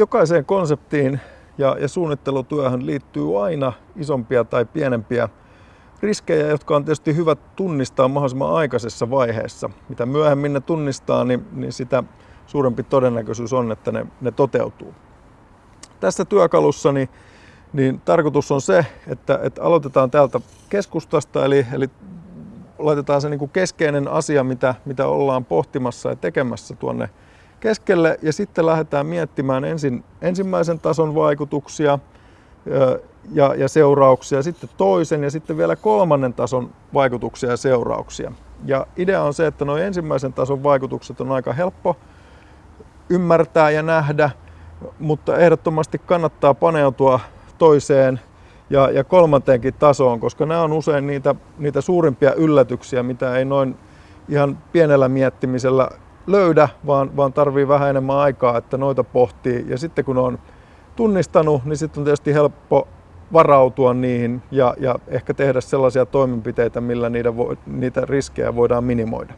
jokaiseen konseptiin ja, ja suunnittelutyöhön liittyy aina isompia tai pienempiä riskejä, jotka on tietysti hyvä tunnistaa mahdollisimman aikaisessa vaiheessa. Mitä myöhemmin ne tunnistaa, niin, niin sitä suurempi todennäköisyys on, että ne, ne toteutuu. Tässä työkalussa niin, niin tarkoitus on se, että, että aloitetaan täältä keskustasta, eli, eli laitetaan se niin kuin keskeinen asia, mitä, mitä ollaan pohtimassa ja tekemässä tuonne keskelle, ja sitten lähdetään miettimään ensin ensimmäisen tason vaikutuksia, ja, ja seurauksia, sitten toisen ja sitten vielä kolmannen tason vaikutuksia ja seurauksia. Ja idea on se, että nuo ensimmäisen tason vaikutukset on aika helppo ymmärtää ja nähdä, mutta ehdottomasti kannattaa paneutua toiseen ja, ja kolmanteenkin tasoon, koska nämä on usein niitä, niitä suurimpia yllätyksiä, mitä ei noin ihan pienellä miettimisellä löydä, vaan, vaan tarvii vähän enemmän aikaa, että noita pohtii. Ja sitten kun on tunnistanut, niin sitten on tietysti helppo varautua niihin ja, ja ehkä tehdä sellaisia toimenpiteitä, millä niitä, vo, niitä riskejä voidaan minimoida.